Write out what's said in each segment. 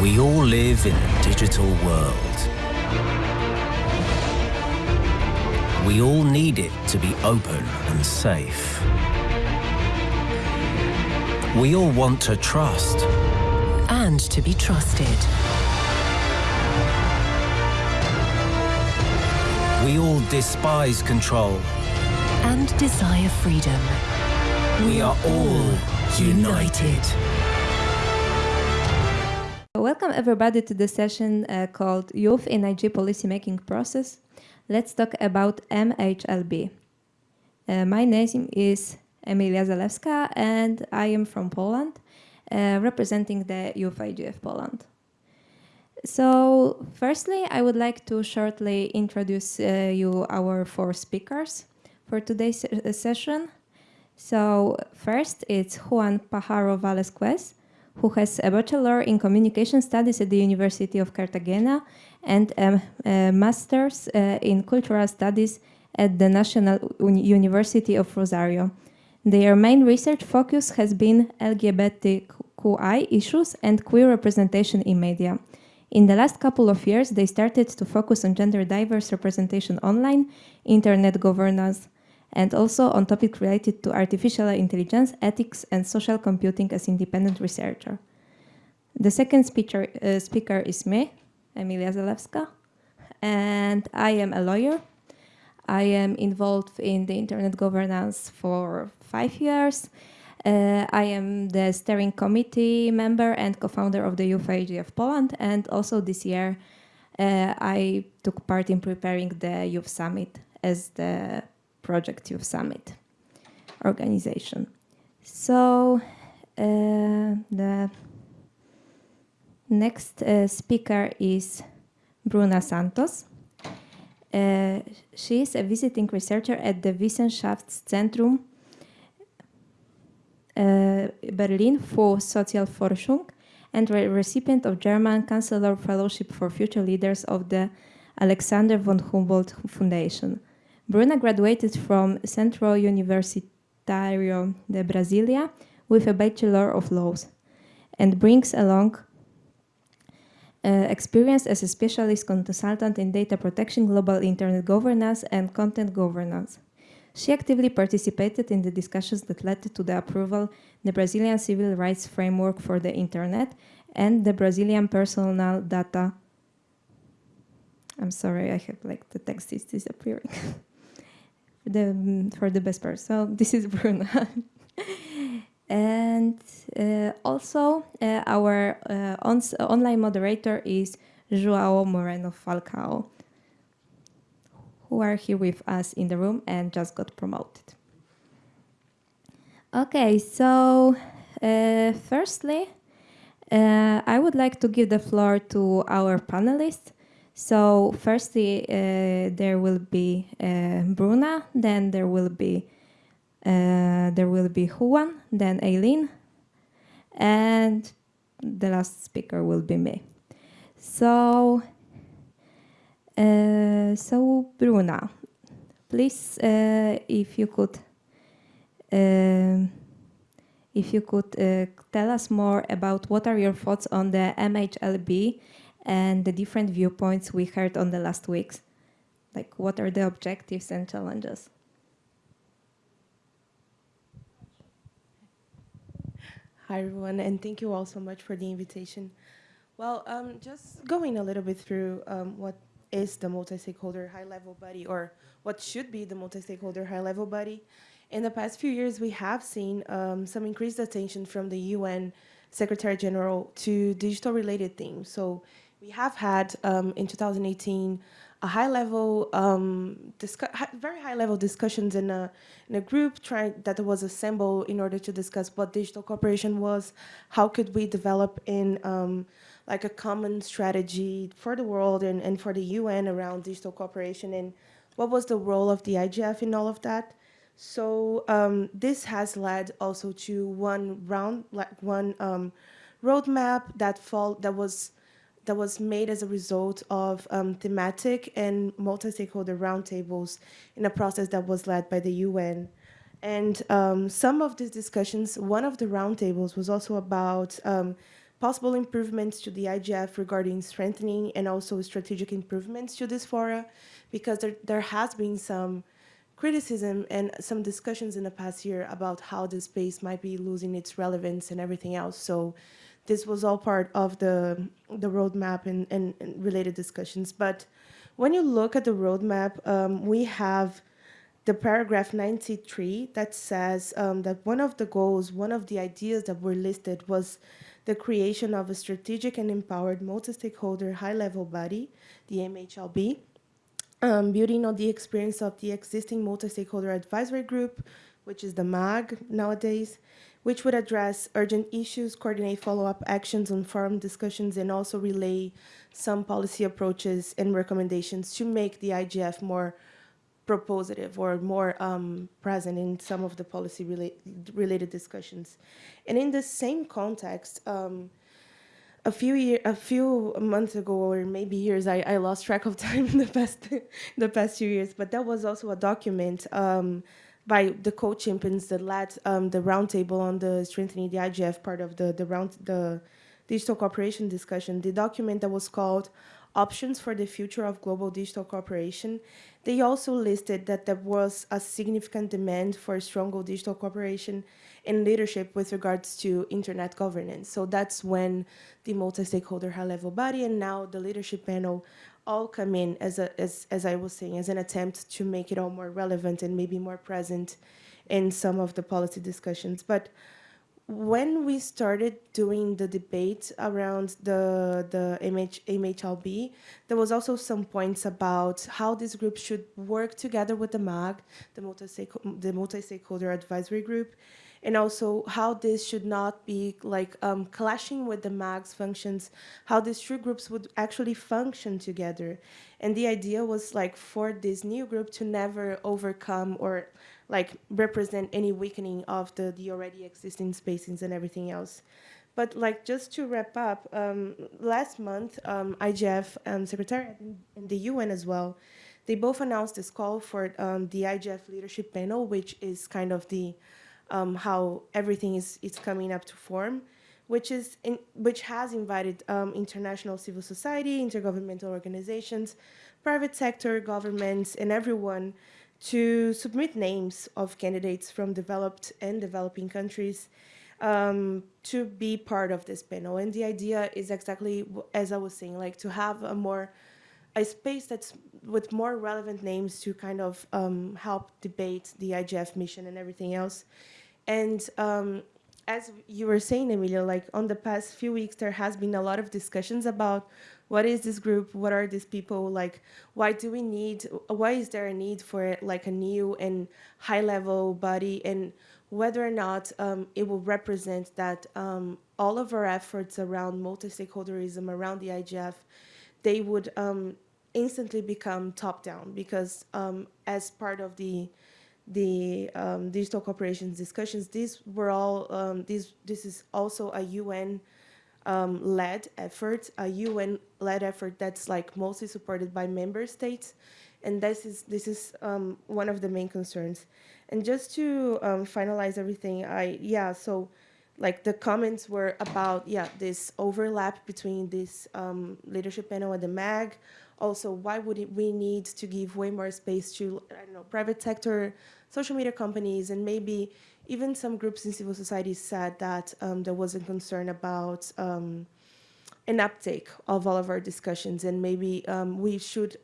We all live in a digital world. We all need it to be open and safe. We all want to trust. and to be trusted. We all despise control. and desire freedom. We are all united. Welcome everybody to the session uh, called Youth in IG Policymaking Process. Let's talk about MHLB. Uh, my name is Emilia Zalewska and I am from Poland, uh, representing the Youth IGF Poland. So, firstly, I would like to shortly introduce uh, you our four speakers for today's se- session. So, first, it's Juan Pajaro Velasquez, who has a bachelor in communication studies at the University of Cartagena and a, a master's uh, in cultural studies at the National Uni- University of Rosario. Their main research focus has been LGBTQI issues and queer representation in media. In the last couple of years, they started to focus on gender diverse representation online, internet governance, and also on topics related to artificial intelligence, ethics, and social computing as independent researcher. The second speaker, uh, speaker is me, Emilia Zalewska, and I am a lawyer. I am involved in the internet governance for five years. Uh, I am the steering committee member and co-founder of the Youth of Poland, and also this year uh, I took part in preparing the Youth Summit as the Project Youth Summit organization. So uh, the next uh, speaker is Bruna Santos. Uh, she is a visiting researcher at the Wissenschaftszentrum uh, Berlin for Sozialforschung and re- recipient of German Chancellor Fellowship for Future Leaders of the Alexander von Humboldt Foundation. Bruna graduated from Centro Universitario de Brasilia with a Bachelor of Laws and brings along uh, experience as a specialist consultant in data protection, global internet governance, and content governance. She actively participated in the discussions that led to the approval the Brazilian civil rights framework for the internet and the Brazilian personal data. I'm sorry, I have like the text is disappearing. the for the best part. So this is Bruna. and uh, also uh, our uh, ons- online moderator is Joao Moreno Falcao, who are here with us in the room and just got promoted. Okay, so uh, firstly, uh, I would like to give the floor to our panelists. So, firstly, uh, there will be uh, Bruna, then there will be uh, there will be Juan, then Eileen, and the last speaker will be me. So, uh, so Bruna, please, uh, if you could, um if you could uh, tell us more about what are your thoughts on the MHLB and the different viewpoints we heard on the last weeks, like what are the objectives and challenges? Hi, everyone, and thank you all so much for the invitation. Well, um, just going a little bit through um, what is the multi-stakeholder high-level body, or what should be the multi-stakeholder high-level body. In the past few years, we have seen um, some increased attention from the UN Secretary General to digital-related themes. So we have had um, in 2018 a high-level, um, very high-level discussions in a in a group trying that was assembled in order to discuss what digital cooperation was, how could we develop in um, like a common strategy for the world and, and for the UN around digital cooperation, and what was the role of the IGF in all of that. So um, this has led also to one round, like one um, roadmap that fall that was that was made as a result of um, thematic and multi-stakeholder roundtables in a process that was led by the UN. And um, some of these discussions, one of the roundtables was also about um, possible improvements to the IGF regarding strengthening and also strategic improvements to this fora, because there, there has been some criticism and some discussions in the past year about how the space might be losing its relevance and everything else. So this was all part of the, the roadmap and, and, and related discussions. But when you look at the roadmap, um, we have the paragraph 93 that says um, that one of the goals, one of the ideas that were listed was the creation of a strategic and empowered multi-stakeholder high-level body, the MHLB, um, building on the experience of the existing multi-stakeholder advisory group, which is the MAG nowadays, which would address urgent issues, coordinate follow-up actions on forum discussions, and also relay some policy approaches and recommendations to make the IGF more propositive or more um, present in some of the policy rela related discussions. And in the same context, um, a few year, a few months ago, or maybe years, I, I lost track of time in the past, the past few years. But that was also a document um, by the co-champions that led um, the roundtable on the strengthening the IGF part of the the round the digital cooperation discussion. The document that was called options for the future of global digital cooperation. They also listed that there was a significant demand for stronger digital cooperation and leadership with regards to internet governance. So that's when the multi-stakeholder high-level body and now the leadership panel all come in as, a, as, as I was saying, as an attempt to make it all more relevant and maybe more present in some of the policy discussions. But when we started doing the debate around the the MH, MHLB, there was also some points about how this group should work together with the MAG, the multi-stakeholder multi advisory group, and also how this should not be like um, clashing with the MAG's functions, how these two groups would actually function together. And the idea was like for this new group to never overcome or like represent any weakening of the, the already existing spacings and everything else. But like just to wrap up, um, last month, um, IGF um, Secretariat and the UN as well, they both announced this call for um, the IGF Leadership Panel, which is kind of the um, how everything is, is coming up to form, which is in, which has invited um, international civil society, intergovernmental organizations, private sector, governments, and everyone to submit names of candidates from developed and developing countries um, to be part of this panel. And the idea is exactly as I was saying, like to have a more a space that's with more relevant names to kind of um, help debate the IGF mission and everything else. And um, as you were saying, Emilia, like on the past few weeks, there has been a lot of discussions about what is this group what are these people like why do we need why is there a need for like a new and high level body? And whether or not um, it will represent that um, all of our efforts around multi-stakeholderism around the IGF they would um, instantly become top down because um, as part of the the um, digital corporations discussions these were all um, this is also a UN um, led effort, a UN led effort that's like mostly supported by member states. And this is, this is um, one of the main concerns. And just to um, finalize everything, I, yeah, so like the comments were about, yeah, this overlap between this um, leadership panel and the MAG. Also, why would it, we need to give way more space to, I don't know, private sector, social media companies, and maybe even some groups in civil society said that um, there was a concern about um, an uptake of all of our discussions and maybe um, we should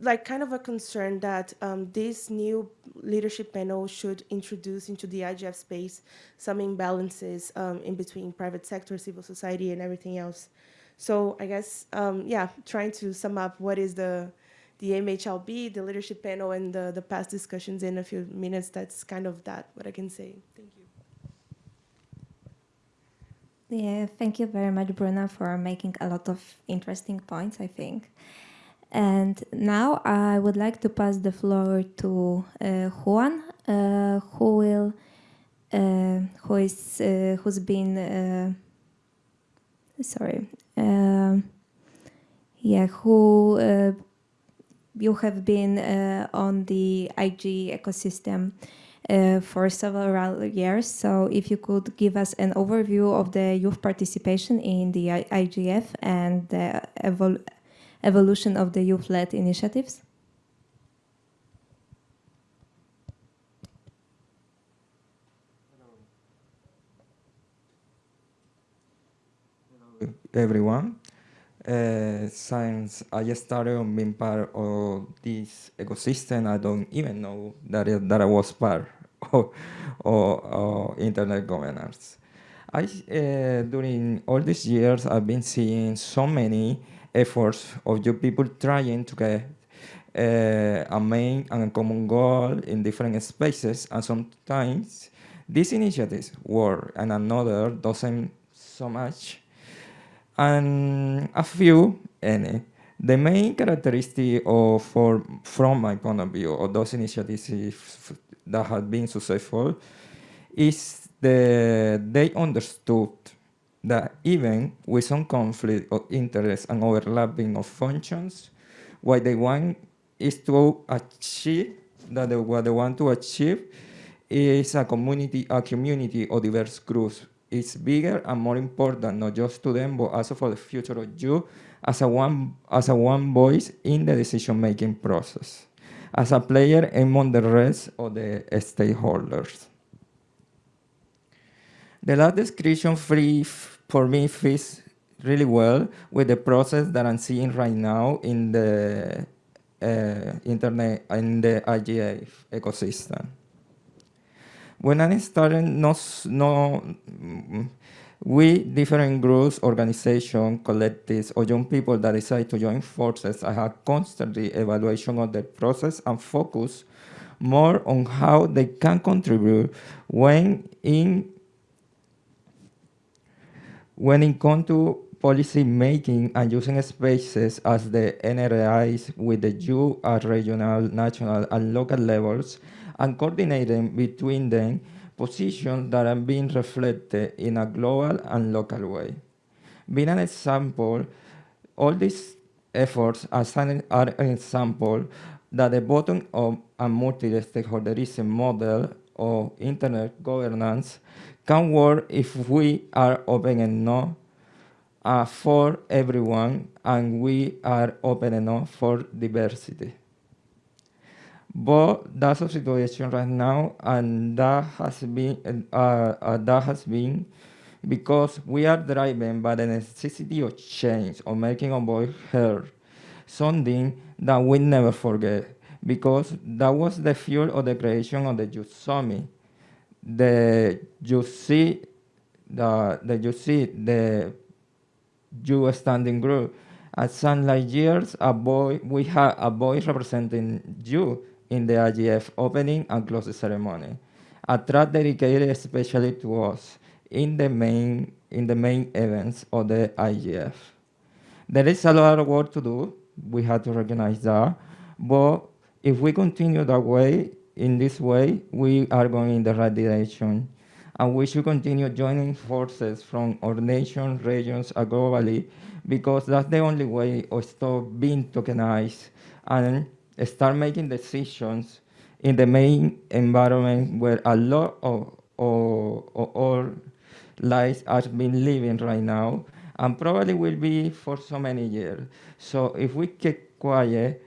like kind of a concern that um, this new leadership panel should introduce into the IGF space some imbalances um, in between private sector, civil society, and everything else. So I guess, um, yeah, trying to sum up what is the the MHLB, the leadership panel, and the, the past discussions in a few minutes. That's kind of that, what I can say. Thank you. Yeah, thank you very much, Bruna, for making a lot of interesting points, I think. And now I would like to pass the floor to uh, Juan, uh, who will, uh, who is, uh, who's been, uh, sorry, uh, yeah, who you have been uh, on the IG ecosystem uh, for several years. So if you could give us an overview of the youth participation in the IGF and the evol evolution of the youth-led initiatives. Hello everyone. Uh, since I started being part of this ecosystem, I don't even know that, it, that I was part of, of, of internet governance. I, uh, during all these years, I've been seeing so many efforts of you people trying to get uh, a main and a common goal in different spaces, and sometimes these initiatives work and another doesn't so much and a few any. Eh, the main characteristic of, for, from my point of view, of those initiatives that have been successful is that they understood that even with some conflict of interest and overlapping of functions, what they want is to achieve, that they, what they want to achieve is a community, a community of diverse groups is bigger and more important, not just to them, but also for the future of you as a one, as a one voice in the decision-making process, as a player among the rest of the stakeholders. The last description free for me fits really well with the process that I'm seeing right now in the uh, internet, in the IGF ecosystem. When I started, no, no, mm, we, different groups, organizations, collectives, or young people that decide to join forces, I have constantly evaluation of the process and focus more on how they can contribute when in when it comes to policy making and using spaces as the NRIs with the U at regional, national, and local levels and coordinating between them positions that are being reflected in a global and local way. Being an example, all these efforts are an example that the bottom of a multi-stakeholderism model of internet governance can work if we are open enough uh, for everyone and we are open enough for diversity. But that's the situation right now, and that has been uh, uh, that has been because we are driven by the necessity of change, of making our voice heard, something that we never forget, because that was the fuel of the creation of the Youth. The you see the the you see the youth standing group. At some years, a boy we have a boy representing you in the IGF opening and closing ceremony. A track dedicated especially to us in the main in the main events of the IGF. There is a lot of work to do. We have to recognize that. But if we continue that way, in this way, we are going in the right direction. And we should continue joining forces from our nation, regions, and globally, because that's the only way of stop being tokenized and start making decisions in the main environment where a lot of, of, of our lives are being living right now and probably will be for so many years. So if we keep quiet,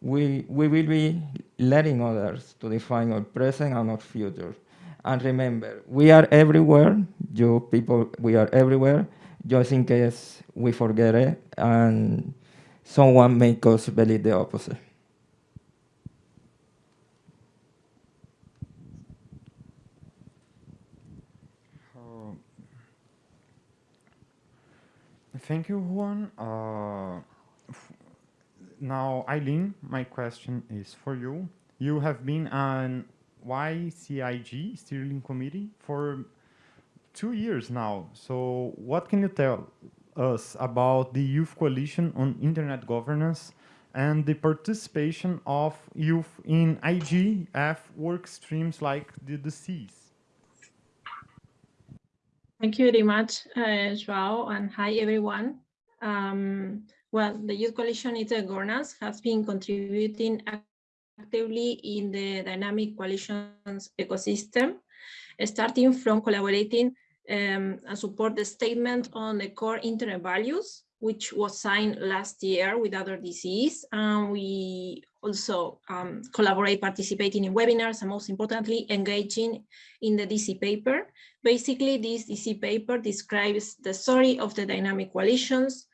we, we will be letting others to define our present and our future. And remember, we are everywhere, you people, we are everywhere, just in case we forget it and someone make us believe the opposite. Thank you, Juan. Uh, now, Eileen, my question is for you. You have been on YCIG steering committee for two years now. So what can you tell us about the Youth Coalition on Internet Governance and the participation of youth in IGF work streams like the DCs? Thank you very much, uh, Joao, and hi, everyone. Um, well, the Youth Coalition Internet Governance has been contributing actively in the dynamic coalitions ecosystem, starting from collaborating um, and support the statement on the core internet values, which was signed last year with other DCs. And we also um, collaborate participating in webinars and most importantly, engaging in the DC paper. Basically, this DC paper describes the story of the dynamic coalitions,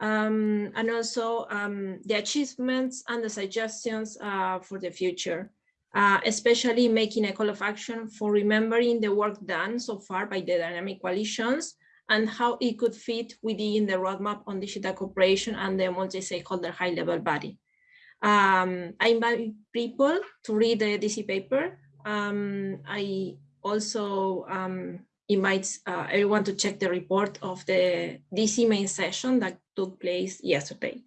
um, and also um, the achievements and the suggestions uh, for the future, uh, especially making a call of action for remembering the work done so far by the dynamic coalitions and how it could fit within the roadmap on digital cooperation and the multi-stakeholder high-level body. Um, I invite people to read the DC paper. Um, I also um, invite uh, everyone to check the report of the DC main session that took place yesterday.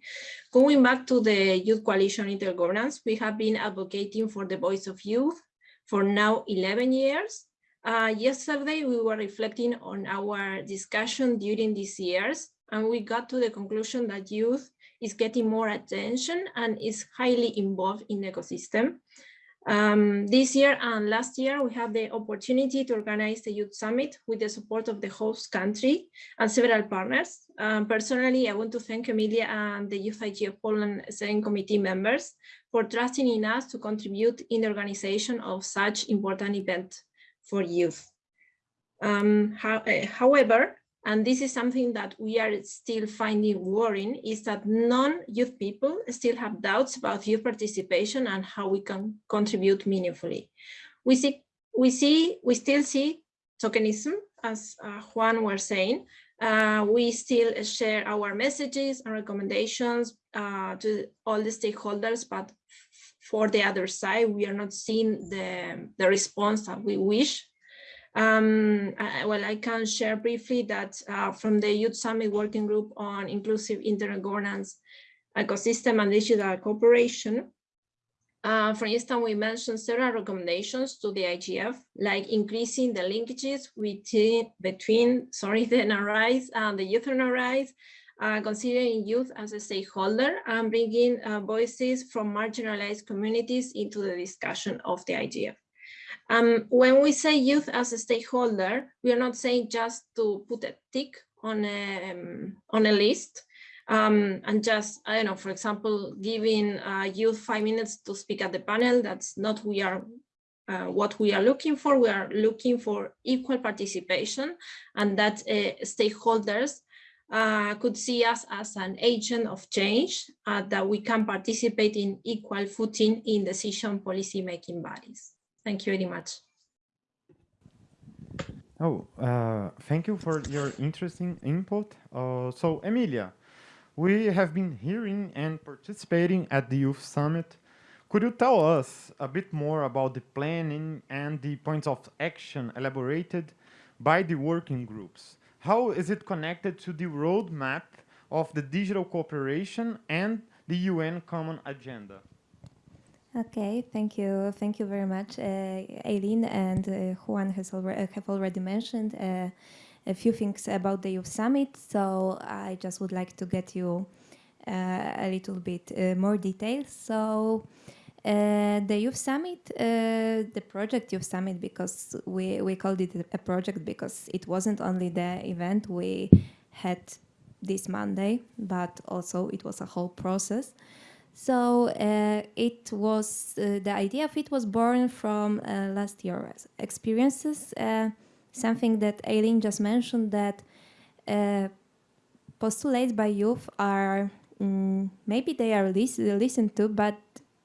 Going back to the Youth Coalition Intergovernance, we have been advocating for the voice of youth for now 11 years. Uh, yesterday, we were reflecting on our discussion during these years, and we got to the conclusion that youth is getting more attention and is highly involved in the ecosystem. Um, this year and last year, we have the opportunity to organize the Youth Summit with the support of the host country and several partners. Um, personally, I want to thank Emilia and the Youth IGF Poland Steering Committee members for trusting in us to contribute in the organization of such important event for youth. Um, how, uh, however, and this is something that we are still finding worrying, is that non-youth people still have doubts about youth participation and how we can contribute meaningfully. We see, we see, we still see tokenism, as uh, Juan was saying. Uh, we still share our messages and recommendations uh, to all the stakeholders, but for the other side, we are not seeing the, the response that we wish. Um, I, well, I can share briefly that uh, from the Youth Summit Working Group on Inclusive Internet Governance, Ecosystem and Digital Cooperation, uh, for instance, we mentioned several recommendations to the IGF, like increasing the linkages between, between sorry, the NRIs and the youth NRIs, uh, considering youth as a stakeholder and bringing uh, voices from marginalized communities into the discussion of the IGF. Um, when we say youth as a stakeholder, we are not saying just to put a tick on a, um, on a list um, and just, I don't know, for example, giving uh, youth five minutes to speak at the panel. That's not we are uh, what we are looking for. We are looking for equal participation and that uh, stakeholders uh, could see us as an agent of change uh, that we can participate in equal footing in decision policy making bodies. Thank you very much. Oh, uh, thank you for your interesting input. Uh, so, Emilia, we have been hearing and participating at the Youth Summit. Could you tell us a bit more about the planning and the points of action elaborated by the working groups? How is it connected to the roadmap of the digital cooperation and the UN Common Agenda? Okay, thank you, thank you very much, uh, Eileen and uh, Juan has already uh, have already mentioned uh, a few things about the Youth Summit. So I just would like to get you uh, a little bit uh, more details. So the Youth Summit, the project Youth Summit, because we we called it a project because it wasn't only the event we had this Monday, but also it was a whole process. So uh, it was uh, the idea of it was born from uh, last year's experiences. Uh, something that Eileen just mentioned that uh, postulates by youth are mm, maybe they are lis listened to, but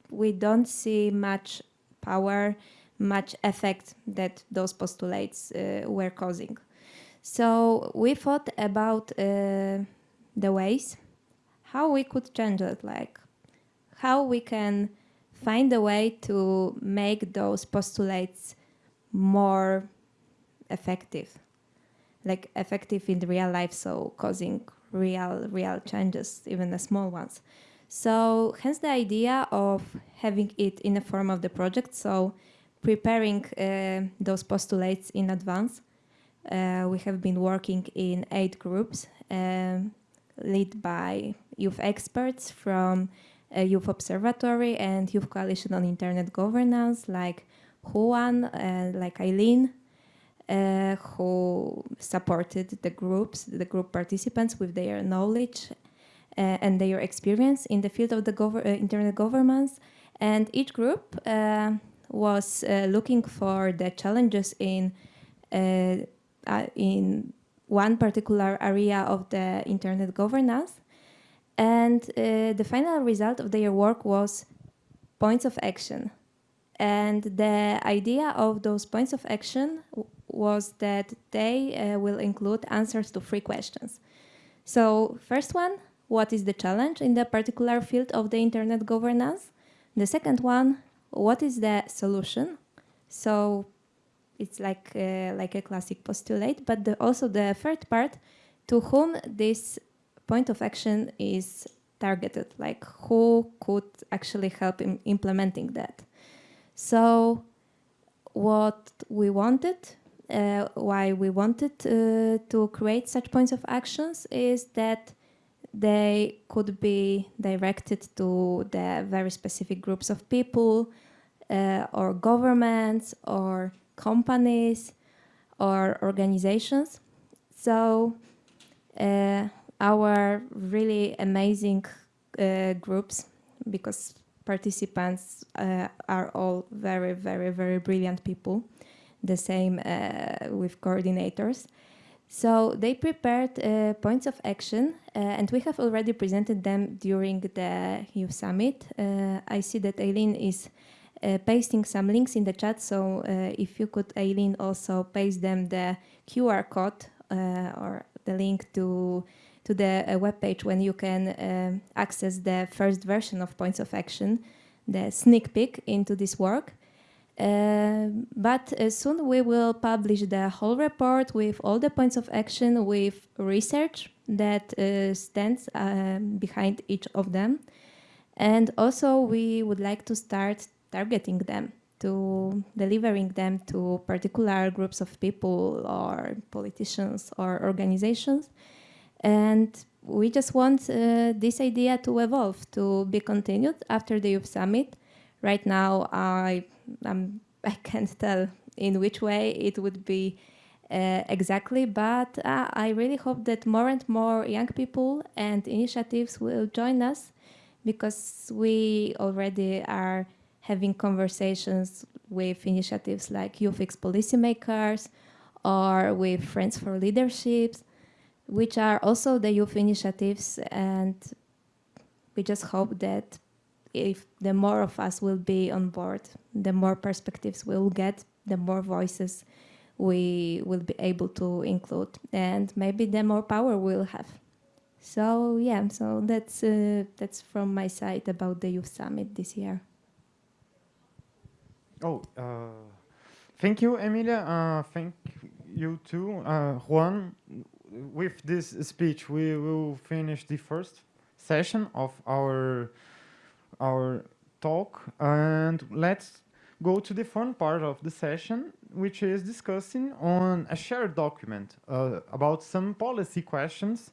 we don't see much power, much effect that those postulates uh, were causing. So we thought about the ways how we could change it, like how we can find a way to make those postulates more effective, like effective in real life, so causing real, real changes, even the small ones. So hence the idea of having it in the form of the project, so preparing uh, those postulates in advance. Uh, we have been working in eight groups, um, led by youth experts from uh, Youth Observatory and Youth Coalition on Internet Governance, like Juan, uh, like Eileen, uh, who supported the groups, the group participants with their knowledge and their experience in the field of the gov uh, internet governance. And each group uh, was uh, looking for the challenges in in one particular area of the internet governance. And the final result of their work was points of action. And the idea of those points of action was that they uh, will include answers to three questions. So first one, what is the challenge in the particular field of the internet governance? The second one, what is the solution? So it's like, uh, like a classic postulate, but the, also the third part, to whom this point of action is targeted, like who could actually help in implementing that. So what we wanted uh, why we wanted uh, to create such points of actions is that they could be directed to the very specific groups of people uh, or governments or companies or organizations. So uh, our really amazing uh, groups, because participants uh, are all very, very, very brilliant people, the same uh, with coordinators. So they prepared uh, points of action uh, and we have already presented them during the Youth Summit. Uh, I see that Eileen is uh, pasting some links in the chat, so uh, if you could, Eileen, also paste them the QR code or the link to to the web page when you can access the first version of points of action, the sneak peek into this work. Uh, but uh, soon we will publish the whole report with all the points of action with research that uh, stands um, behind each of them. And also we would like to start targeting them to delivering them to particular groups of people or politicians or organizations. And we just want uh, this idea to evolve, to be continued after the Youth Summit. Right now, I um, I can't tell in which way it would be uh, exactly, but uh, I really hope that more and more young people and initiatives will join us because we already are having conversations with initiatives like YouthX Policymakers or with Friends for Leaderships, which are also the youth initiatives and we just hope that if the more of us will be on board, the more perspectives we'll get, the more voices we will be able to include, and maybe the more power we'll have. So yeah, so that's uh, that's from my side about the youth summit this year. Oh, uh, thank you, Emilia. Uh, thank you too, uh, Juan. With this speech, we will finish the first session of our our talk and let's go to the fun part of the session, which is discussing on a shared document uh, about some policy questions.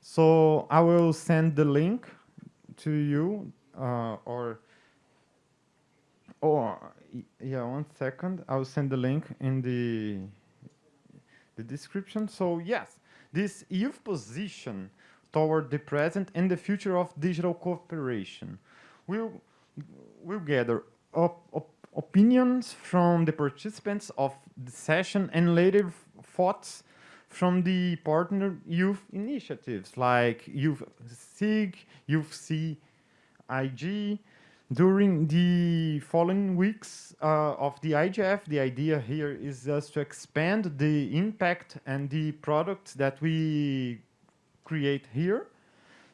So I will send the link to you uh, or or yeah, one second. I'll send the link in the the description. So yes, this youth position toward the present and the future of digital cooperation will will gather op op opinions from the participants of the session and later thoughts from the partner youth initiatives like Youth SIG, Youth CIG. During the following weeks uh, of the IGF, the idea here is just to expand the impact and the products that we create here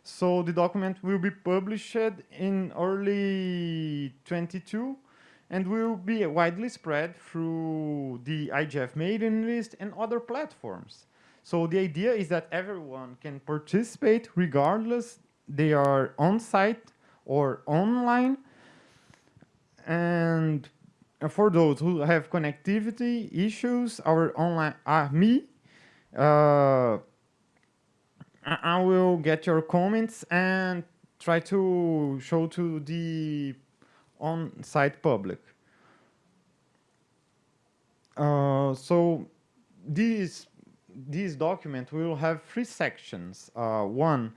so the document will be published in early 22 and will be widely spread through the IGF mailing list and other platforms. So the idea is that everyone can participate regardless they are on-site or online. And for those who have connectivity issues, our online uh, me uh, I will get your comments and try to show to the on-site public. Uh, so this this document will have three sections. Uh, one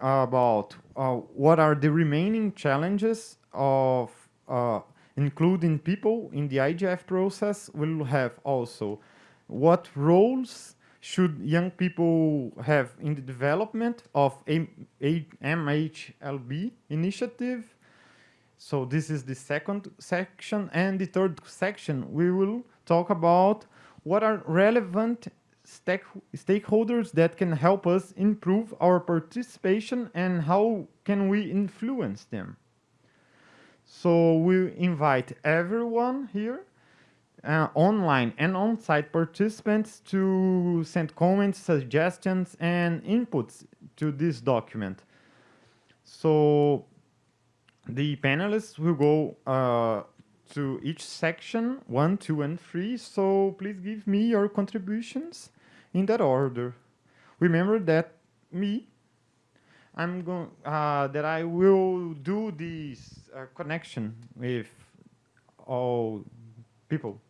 about uh, what are the remaining challenges of uh, including people in the IGF process. We'll have also what roles should young people have in the development of MHLB initiative. So this is the second section. And the third section, we will talk about what are relevant stake stakeholders that can help us improve our participation and how can we influence them. So we invite everyone here, uh, online and on-site participants to send comments, suggestions, and inputs to this document. So the panelists will go uh, to each section, one, two, and three. So please give me your contributions in that order. Remember that me, I'm going uh, that I will do this uh, connection with all people.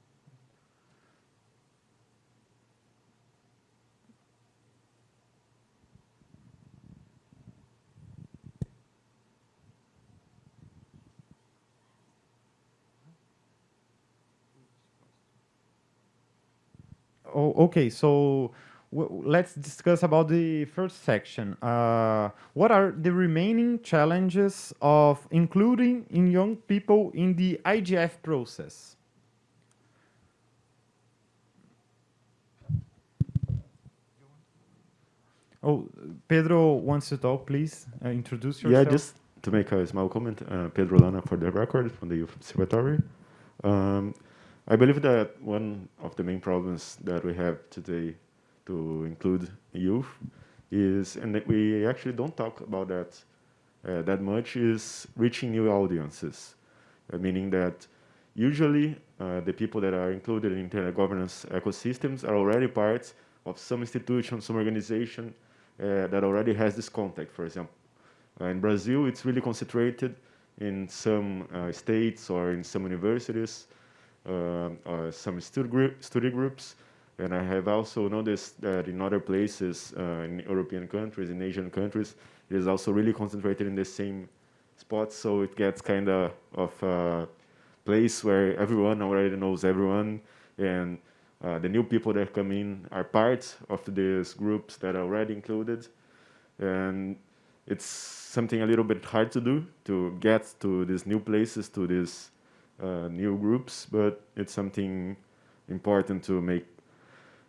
Oh, okay. So let's discuss about the first section. Uh, what are the remaining challenges of including in young people in the IGF process? Oh, Pedro wants to talk, please. Uh, introduce yourself. Yeah, just to make a small comment, uh, Pedro Lana for the record from the Youth Observatory. Um, I believe that one of the main problems that we have today to include youth is, and we actually don't talk about that uh, that much, is reaching new audiences, uh, meaning that usually uh, the people that are included in internet governance ecosystems are already part of some institution, some organization uh, that already has this contact, for example. Uh, in Brazil, it's really concentrated in some uh, states or in some universities, some study, group, study groups, and I have also noticed that in other places, uh, in European countries, in Asian countries, it is also really concentrated in the same spots, so it gets kind of of a place where everyone already knows everyone, and uh, the new people that come in are part of these groups that are already included, and it's something a little bit hard to do to get to these new places, to these uh, new groups, but it's something important to make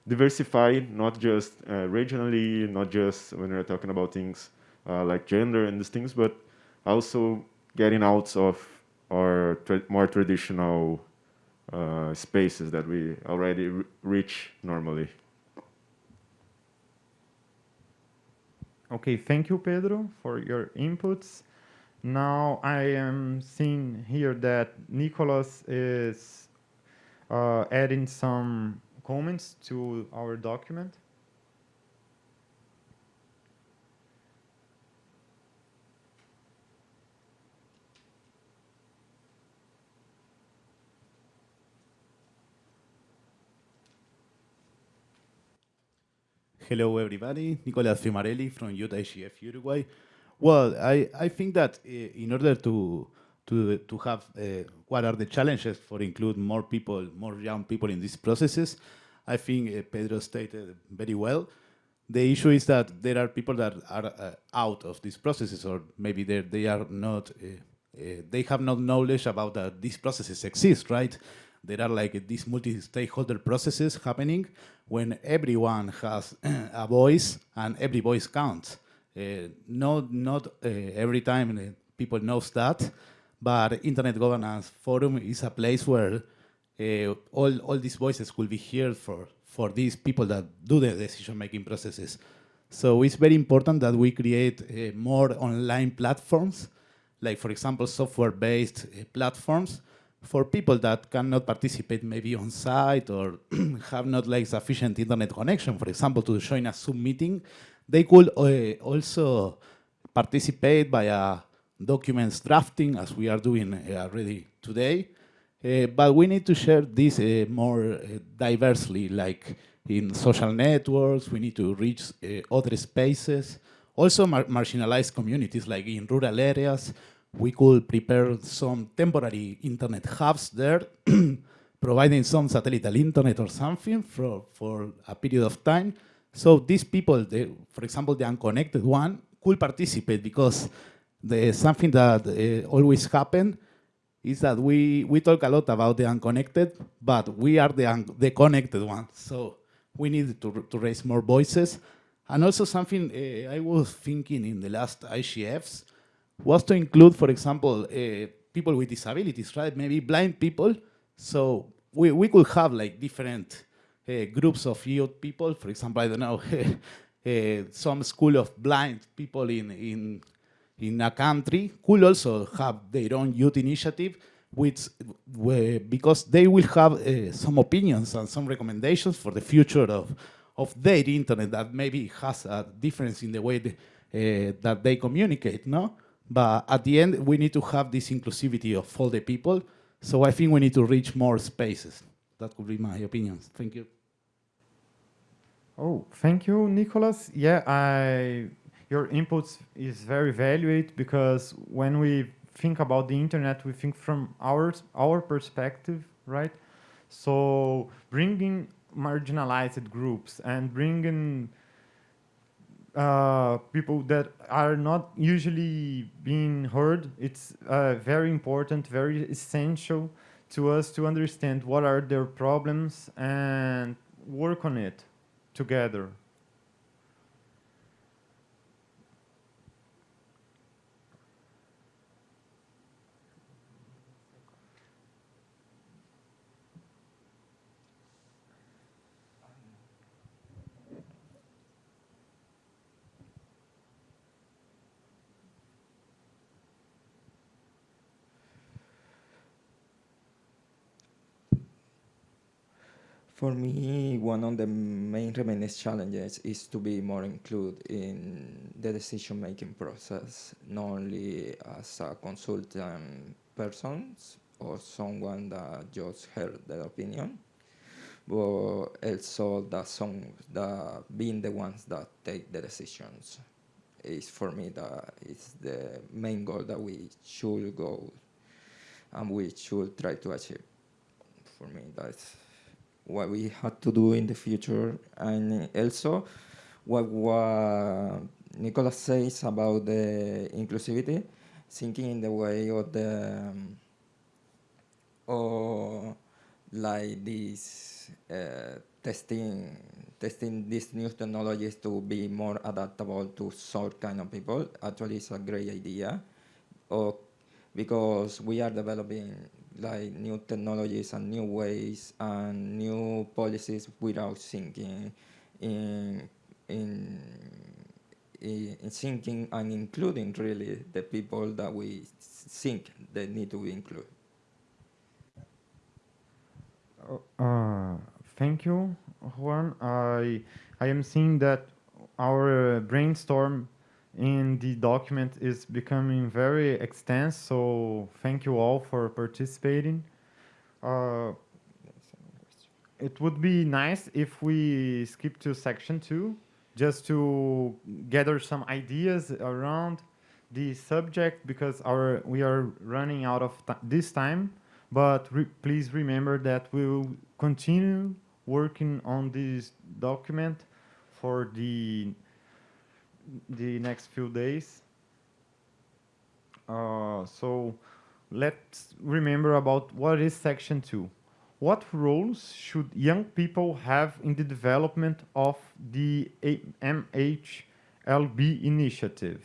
diversify, not just uh, regionally, not just when we're talking about things uh, like gender and these things, but also getting out of our tra more traditional uh, spaces that we already reach normally. Okay, thank you, Pedro, for your inputs. Now I am seeing here that Nicholas is uh, adding some comments to our document. Hello, everybody. Nicolas Fiumarelli from Youth Uruguay. Well, I, I think that uh, in order to to to have uh, what are the challenges for include more people, more young people in these processes, I think uh, Pedro stated very well. The issue is that there are people that are uh, out of these processes, or maybe they they are not. They have no knowledge about that these processes exist, right? There are like these multi-stakeholder processes happening when everyone has a voice and every voice counts. Uh, not not uh, every time uh, people knows that, but Internet Governance Forum is a place where all all these voices will be heard for for these people that do the decision-making processes. So it's very important that we create uh, more online platforms, like for example, software-based uh, platforms for people that cannot participate maybe on site or have not like sufficient internet connection, for example, to join a Zoom meeting they could uh, also participate via documents drafting, as we are doing uh, already today. Uh, but we need to share this uh, more diversely, like in social networks, we need to reach other spaces, also mar marginalized communities, like in rural areas, we could prepare some temporary internet hubs there, providing some satellite internet or something for, for a period of time. So these people, they, for example, the unconnected one, could participate because the, something that uh, always happen is that we, we talk a lot about the unconnected, but we are the, the connected ones. So we need to, to raise more voices. And also something uh, I was thinking in the last IGFs was to include, for example, uh, people with disabilities, right? Maybe blind people. So we, we could have like different groups of youth people. For example, I don't know, uh, some school of blind people in, in, in a country could also have their own youth initiative which, because they will have some opinions and some recommendations for the future of, of their internet that maybe has a difference in the way they, uh, that they communicate, no? But at the end, we need to have this inclusivity of all the people. So I think we need to reach more spaces. That would be my opinions. Thank you. Oh, thank you, Nicolas. Yeah, I, your inputs is very valued because when we think about the internet, we think from our, our perspective, right? So bringing marginalized groups and bringing uh, people that are not usually being heard. It's uh, very important, very essential to us to understand what are their problems and work on it together. For me, one of the main remaining challenges is to be more included in the decision-making process, not only as a consultant person or someone that just heard their opinion, but also that some that being the ones that take the decisions is for me that is the main goal that we should go and we should try to achieve. For me, that's what we had to do in the future, and also what, what says about the inclusivity, thinking in the way of the um, or like this uh, testing testing these new technologies to be more adaptable to sort kind of people actually is a great idea. Or because we are developing like new technologies and new ways and new policies without thinking in in in thinking and including really the people that we think they need to be included. Uh, thank you, Juan. I I am seeing that our brainstorm in the document is becoming very extensive, so thank you all for participating. Uh, it would be nice if we skip to section two, just to gather some ideas around the subject because our we are running out of this time. But re please remember that we will continue working on this document for the the next few days. Uh, so let's remember about what is Section 2. What roles should young people have in the development of the MHLB initiative?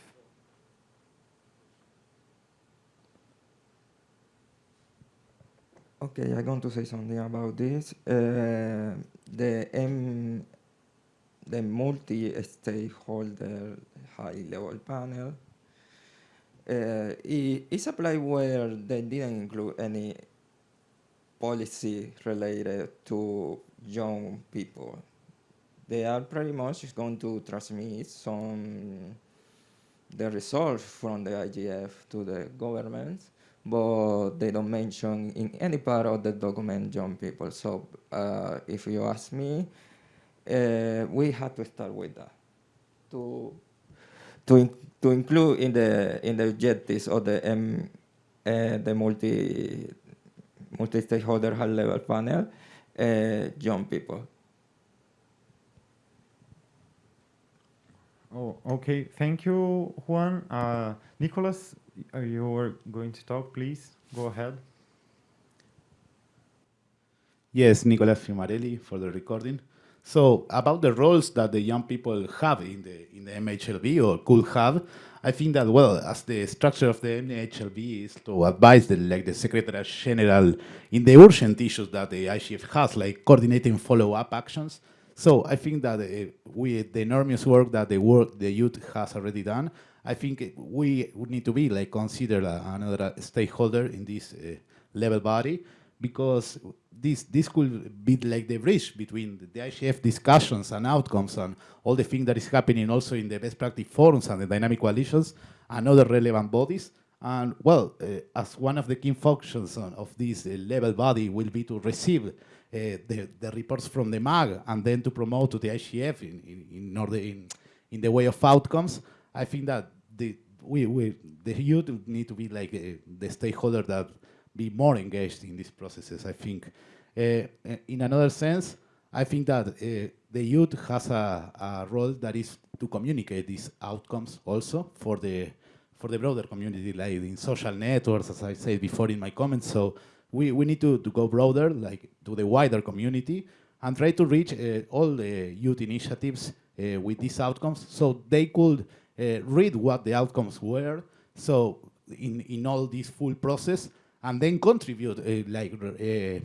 Okay, I'm going to say something about this. Uh, the M the multi-stakeholder high-level panel. Uh, it's a place where they didn't include any policy related to young people. They are pretty much going to transmit some the results from the IGF to the governments, but they don't mention in any part of the document young people. So uh, if you ask me, uh, we had to start with that to to in, to include in the in the objectives of the M, uh, the multi multi stakeholder high level panel uh, young people. Oh, okay. Thank you, Juan. Uh, Nicolas, uh, you were going to talk, please. Go ahead. Yes, Nicolas Fiumarelli for the recording. So about the roles that the young people have in the in the MHLB or could have, I think that well, as the structure of the MHLB is to advise the like the Secretary General in the urgent issues that the IGF has, like coordinating follow-up actions. So I think that uh, with the enormous work that the work the youth has already done, I think we would need to be like considered another stakeholder in this uh, level body because this this could be like the bridge between the IGF discussions and outcomes and all the things that is happening also in the best practice forums and the dynamic coalitions and other relevant bodies. And well, uh, as one of the key functions of this uh, level body will be to receive uh, the, the reports from the MAG and then to promote to the IGF in, in, in, order in, in the way of outcomes, I think that the, we, we, the youth need to be like the stakeholder that be more engaged in these processes, I think. Uh, in another sense, I think that uh, the youth has a, a, role that is to communicate these outcomes also for the for the broader community, like in social networks, as I said before in my comments. So we, we need to, to go broader, like to the wider community, and try to reach uh, all the youth initiatives uh, with these outcomes so they could uh, read what the outcomes were, so in, in all this full process, and then contribute, uh, like, uh,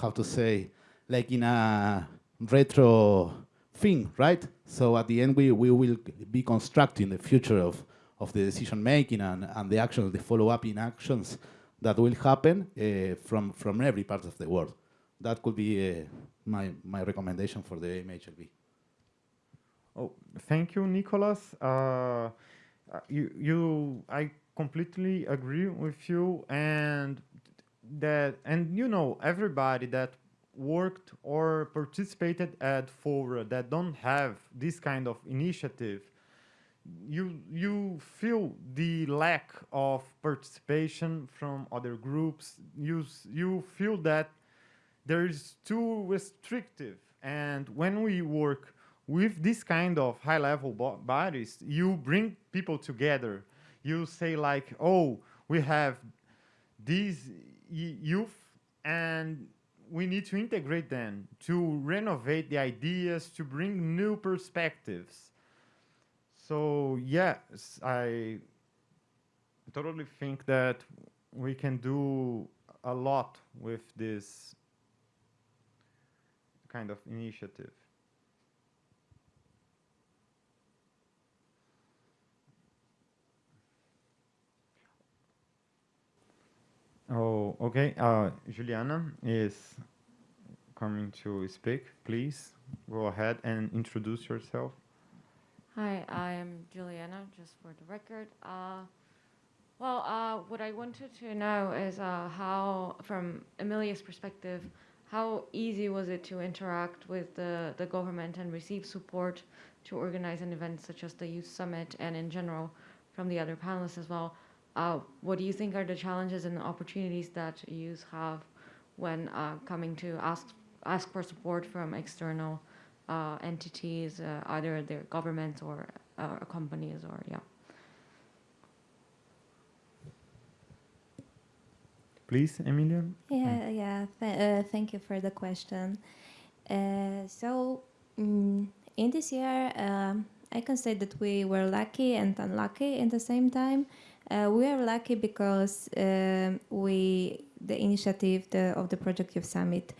how to say, like in a retro thing, right? So at the end, we, we will be constructing the future of, of the decision making and, and the actions, the follow-up in actions that will happen uh, from, from every part of the world. That could be uh, my, my recommendation for the MHLB. Oh, thank you, Nicolas. Uh, you, you, I completely agree with you, and that, and you know, everybody that worked or participated at Fora that don't have this kind of initiative you you feel the lack of participation from other groups. You you feel that there is too restrictive. And when we work with this kind of high level bodies you bring people together you say like oh we have these youth and we need to integrate them to renovate the ideas to bring new perspectives so yes, I totally think that we can do a lot with this kind of initiative. Oh, okay. Uh, Juliana is coming to speak. Please go ahead and introduce yourself. Hi, I'm Juliana, just for the record. Uh, well, uh, what I wanted to know is uh, how, from Emilia's perspective, how easy was it to interact with the, the government and receive support to organize an event such as the Youth Summit and in general from the other panelists as well? Uh, what do you think are the challenges and the opportunities that youth have when uh, coming to ask, ask for support from external uh, entities, uh, either their governments or uh, companies or yeah. Please, Emilia. Yeah, yeah. Th uh, thank you for the question. Uh, so mm, in this year, um, I can say that we were lucky and unlucky in the same time. Uh, we are lucky because um, we the initiative the, of the Project Youth Summit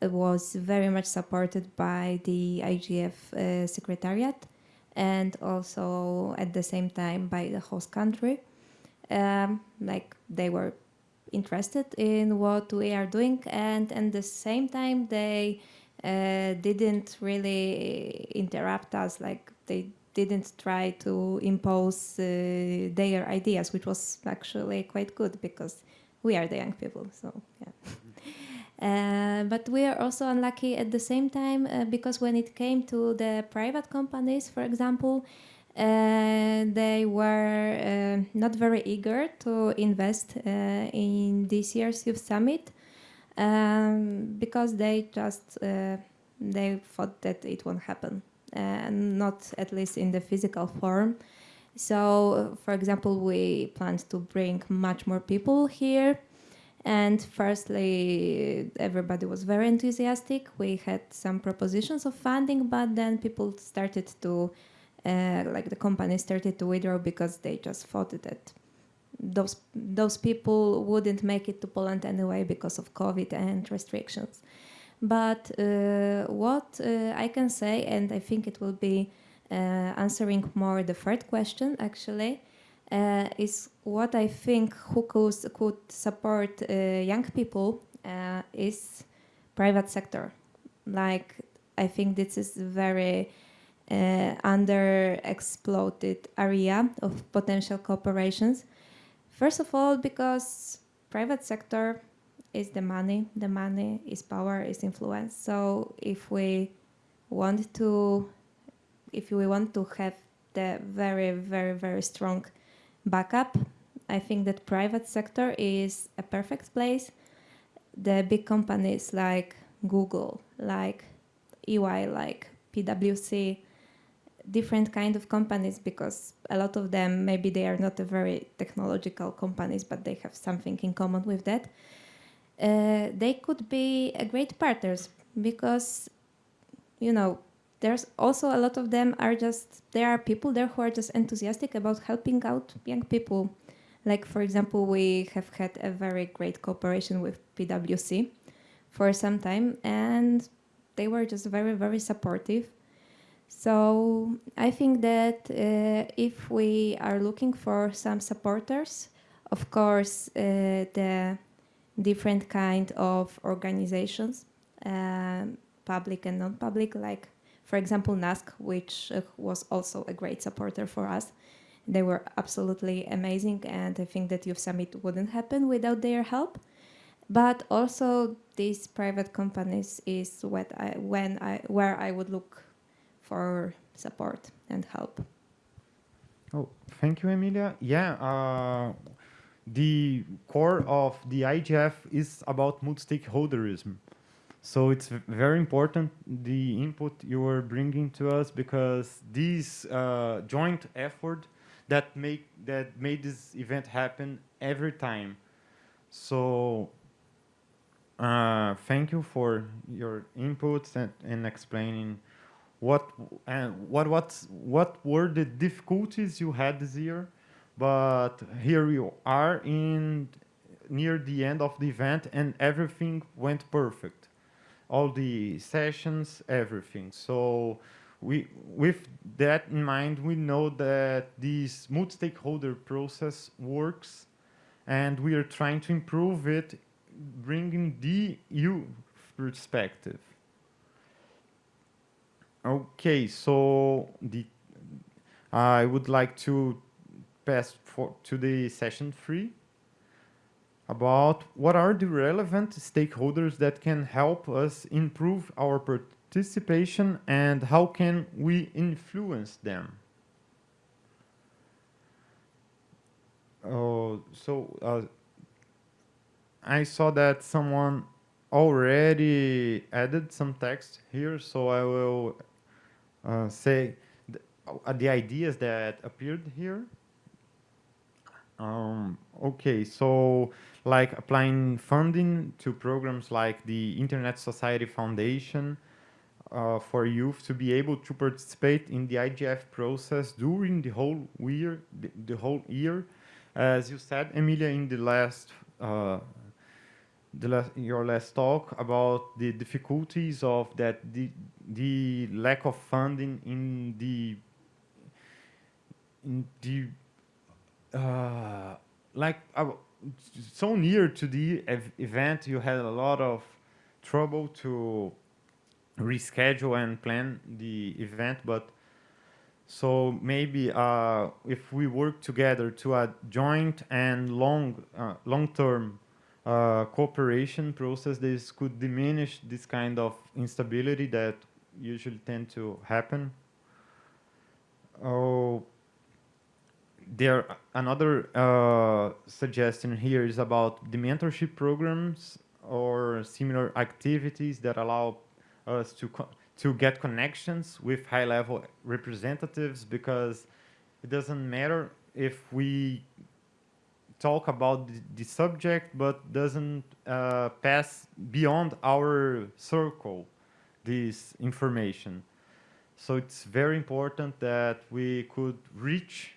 was very much supported by the IGF uh, Secretariat and also at the same time by the host country. Um, like they were interested in what we are doing and at the same time they uh, didn't really interrupt us like they didn't try to impose uh, their ideas, which was actually quite good because we are the young people. So yeah. Uh, but we are also unlucky at the same time uh, because when it came to the private companies, for example, uh, they were uh, not very eager to invest uh, in this year's youth summit um, because they just uh, they thought that it won't happen, and not at least in the physical form. So, for example, we planned to bring much more people here and firstly, everybody was very enthusiastic. We had some propositions of funding, but then people started to, uh, like the company started to withdraw because they just thought that those those people wouldn't make it to Poland anyway because of COVID and restrictions. But uh, what uh, I can say, and I think it will be uh, answering more the third question actually, is what I think who could, support young people is private sector. Like I think this is very uh, underexploited area of potential cooperations. First of all, because private sector is the money, the money is power, is influence. So if we want to, if we want to have the very, very, very strong backup. I think that private sector is a perfect place. The big companies like Google, like EY, like PwC, different kind of companies because a lot of them maybe they are not a very technological companies but they have something in common with that uh, they could be a great partners because you know there's also a lot of them are just there are people there who are just enthusiastic about helping out young people. Like for example we have had a very great cooperation with pwc for some time and they were just very very supportive. So i think that uh, if we are looking for some supporters of course uh, the different kind of organizations um, public and non-public like for example, NASK, which uh, was also a great supporter for us. They were absolutely amazing, and I think that Youth Summit wouldn't happen without their help. But also, these private companies is what I, when I, where I would look for support and help. Oh, thank you, Emilia. Yeah, uh, the core of the IGF is about multi-stakeholderism. So it's very important the input you are bringing to us because this uh, joint effort that make that made this event happen every time. So uh, thank you for your inputs and, and explaining what and what what's what were the difficulties you had this year, but here you are in near the end of the event and everything went perfect all the sessions, everything. So we, with that in mind, we know that this multi-stakeholder process works and we are trying to improve it, bringing the youth perspective. Okay, so the, I would like to pass for, to the session three about what are the relevant stakeholders that can help us improve our participation and how can we influence them. Oh, so uh, I saw that someone already added some text here, so I will uh, say uh, the ideas that appeared here. Um, okay, so like applying funding to programs like the Internet Society Foundation uh, for youth to be able to participate in the IGF process during the whole year. The, the whole year, as you said, Emilia, in the last uh, the last, your last talk about the difficulties of that the the lack of funding in the in the uh, like uh, so near to the ev event, you had a lot of trouble to reschedule and plan the event, but So maybe uh, if we work together to a joint and long, uh, long-term uh, cooperation process, this could diminish this kind of instability that usually tend to happen. Oh, there another uh, suggestion here is about the mentorship programs or similar activities that allow us to to get connections with high-level representatives because it doesn't matter if we talk about the, the subject but doesn't uh, pass beyond our circle this information. So it's very important that we could reach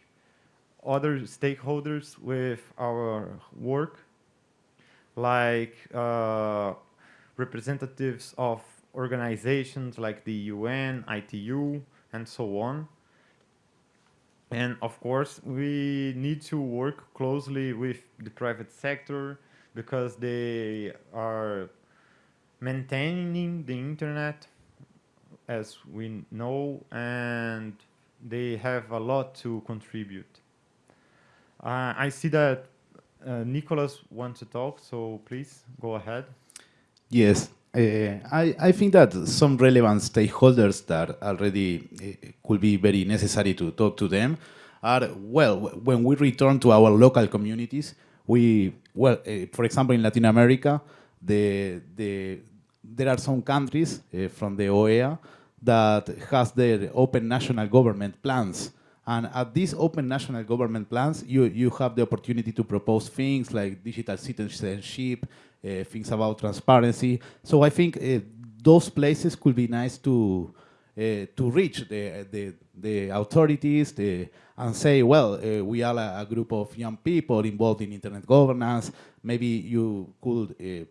other stakeholders with our work, like uh, representatives of organizations like the UN, ITU, and so on. And of course, we need to work closely with the private sector because they are maintaining the internet as we know and they have a lot to contribute. Uh, I see that uh, Nicolas wants to talk, so please go ahead. Yes, uh, I, I think that some relevant stakeholders that already uh, could be very necessary to talk to them are, well, when we return to our local communities, we, well, uh, for example, in Latin America, the, the, there are some countries uh, from the OEA that has their open national government plans. And at these open national government plans, you, you have the opportunity to propose things like digital citizenship, uh, things about transparency. So I think uh, those places could be nice to uh, to reach the, the, the authorities the, and say, well, uh, we are a, a, group of young people involved in internet governance. Maybe you could uh,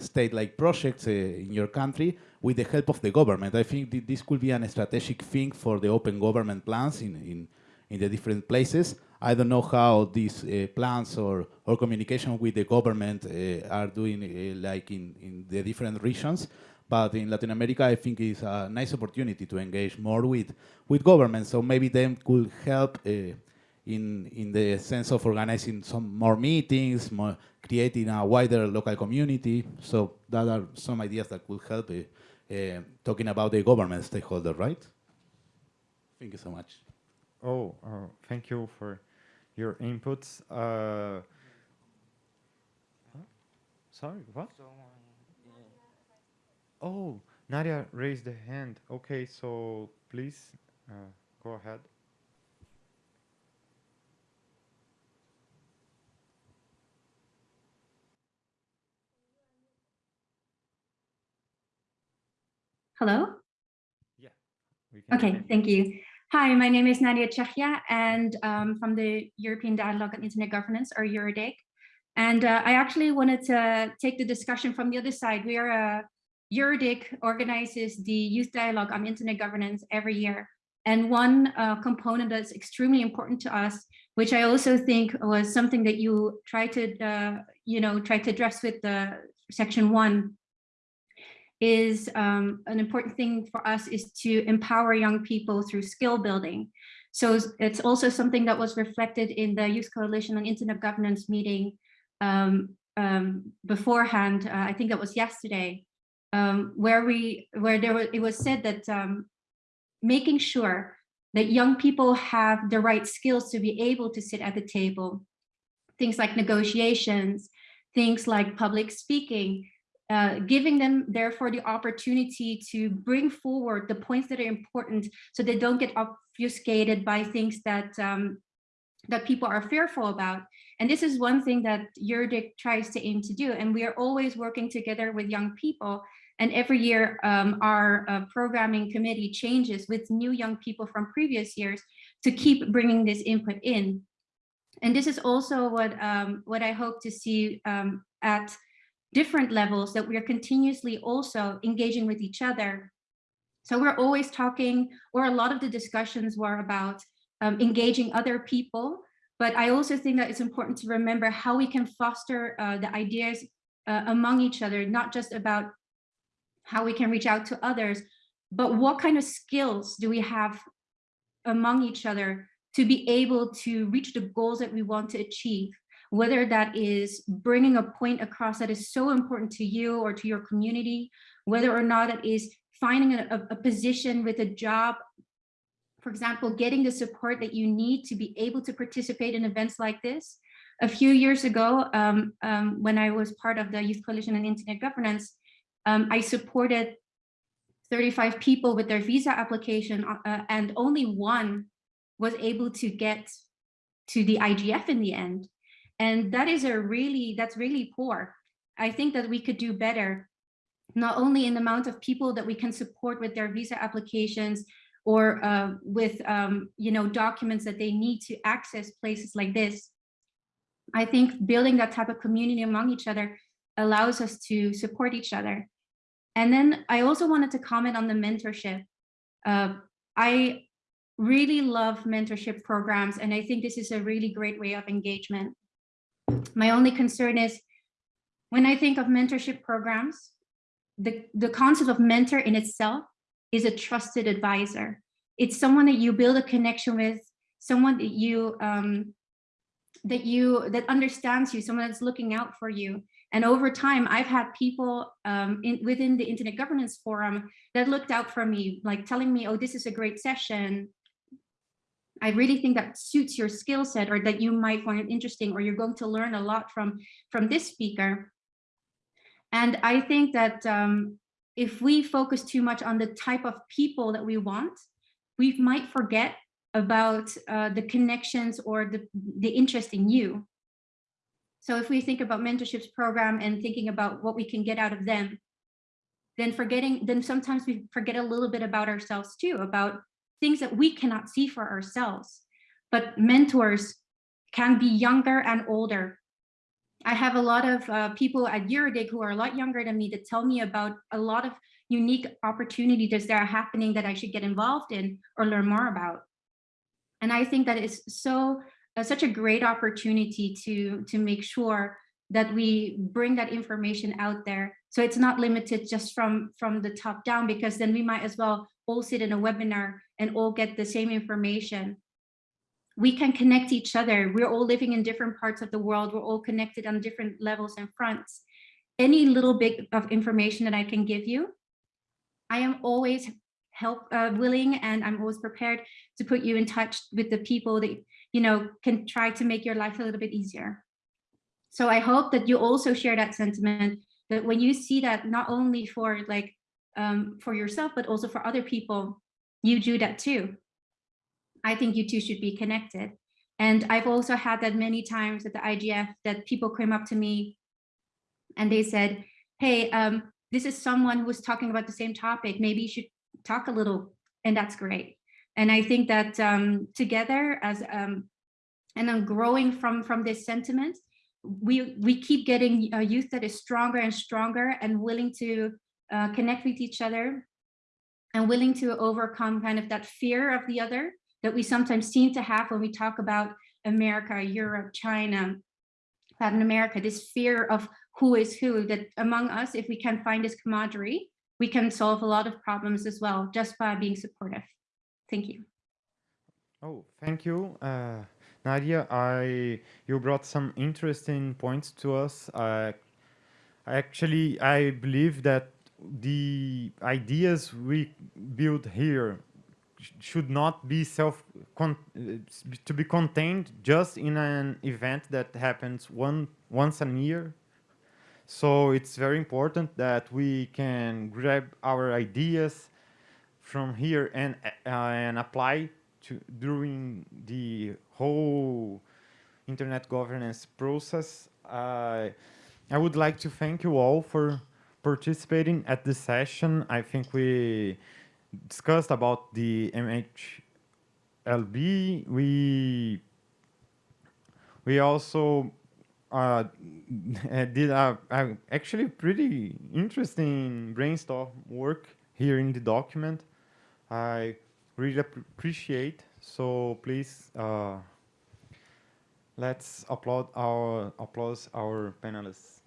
state like projects uh, in your country with the help of the government. I think th this could be an strategic thing for the open government plans in, in, in the different places. I don't know how these uh, plans or, or communication with the government uh, are doing uh, like in, in the different regions, but in Latin America, I think it's a nice opportunity to engage more with, with government. So maybe them could help uh, in, in the sense of organizing some more meetings, more creating a wider local community. So that are some ideas that could help uh, uh, talking about the government stakeholder, right? Thank you so much. Oh, uh, thank you for your inputs. Uh, sorry, what? Oh, Nadia raised the hand. Okay, so please uh, go ahead. Hello? Yeah. okay, thank you. Hi, my name is Nadia Tjahja and um, from the European Dialogue on Internet Governance or EURODIG. And uh, I actually wanted to take the discussion from the other side. We are a EuroDIG organizes the Youth Dialogue on Internet Governance every year. And one uh, component that's extremely important to us, which I also think was something that you tried to, uh, you know, try to address with the section one, is um, an important thing for us is to empower young people through skill building. So it's also something that was reflected in the Youth Coalition on Internet Governance meeting um, um, beforehand. Uh, I think that was yesterday um, where we where there was it was said that um, making sure that young people have the right skills to be able to sit at the table, things like negotiations, things like public speaking, uh, giving them therefore the opportunity to bring forward the points that are important so they don't get obfuscated by things that um, that people are fearful about. And this is one thing that EuroDIG tries to aim to do. And we are always working together with young people. And every year, um, our uh, programming committee changes with new young people from previous years to keep bringing this input in. And this is also what, um, what I hope to see um, at different levels that we are continuously also engaging with each other. So we're always talking, or a lot of the discussions were about um, engaging other people but I also think that it's important to remember how we can foster uh, the ideas uh, among each other, not just about how we can reach out to others, but what kind of skills do we have among each other to be able to reach the goals that we want to achieve, whether that is bringing a point across that is so important to you or to your community, whether or not it is finding a, a position with a job for example, getting the support that you need to be able to participate in events like this. A few years ago, um, um, when I was part of the Youth Coalition on Internet Governance, um, I supported 35 people with their visa application uh, and only one was able to get to the IGF in the end. And that is a really, that's really poor. I think that we could do better, not only in the amount of people that we can support with their visa applications, or uh, with um, you know documents that they need to access places like this. I think building that type of community among each other allows us to support each other. And then I also wanted to comment on the mentorship. Uh, I really love mentorship programs, and I think this is a really great way of engagement. My only concern is when I think of mentorship programs, the, the concept of mentor in itself is a trusted advisor. It's someone that you build a connection with, someone that you um, that you that understands you, someone that's looking out for you. And over time, I've had people um, in, within the Internet Governance Forum that looked out for me, like telling me, oh, this is a great session. I really think that suits your skill set or that you might find it interesting or you're going to learn a lot from, from this speaker. And I think that um, if we focus too much on the type of people that we want, we might forget about uh, the connections or the, the interest in you. So if we think about mentorships program and thinking about what we can get out of them, then forgetting, then sometimes we forget a little bit about ourselves too, about things that we cannot see for ourselves. But mentors can be younger and older. I have a lot of uh, people at Eurodig who are a lot younger than me that tell me about a lot of unique opportunities that are happening that I should get involved in or learn more about. And I think that is so uh, such a great opportunity to to make sure that we bring that information out there. So it's not limited just from from the top down, because then we might as well all sit in a webinar and all get the same information we can connect each other. We're all living in different parts of the world. We're all connected on different levels and fronts. Any little bit of information that I can give you, I am always help uh, willing and I'm always prepared to put you in touch with the people that you know can try to make your life a little bit easier. So I hope that you also share that sentiment that when you see that not only for like um, for yourself, but also for other people, you do that too. I think you two should be connected. And I've also had that many times at the IGF that people came up to me and they said, hey, um, this is someone who was talking about the same topic. Maybe you should talk a little, and that's great. And I think that um, together as um, and then growing from from this sentiment, we we keep getting a youth that is stronger and stronger and willing to uh, connect with each other and willing to overcome kind of that fear of the other that we sometimes seem to have when we talk about America, Europe, China, Latin America, this fear of who is who, that among us, if we can find this camaraderie, we can solve a lot of problems as well, just by being supportive. Thank you. Oh, thank you. Uh, Nadia, I you brought some interesting points to us. Uh, actually, I believe that the ideas we build here should not be self uh, to be contained just in an event that happens one once a year. So it's very important that we can grab our ideas from here and uh, and apply to during the whole internet governance process. Uh, I would like to thank you all for participating at this session I think we discussed about the MHLB. We we also uh, did a, a, actually pretty interesting brainstorm work here in the document. I really appreciate. So please uh, let's applaud our applause our panelists.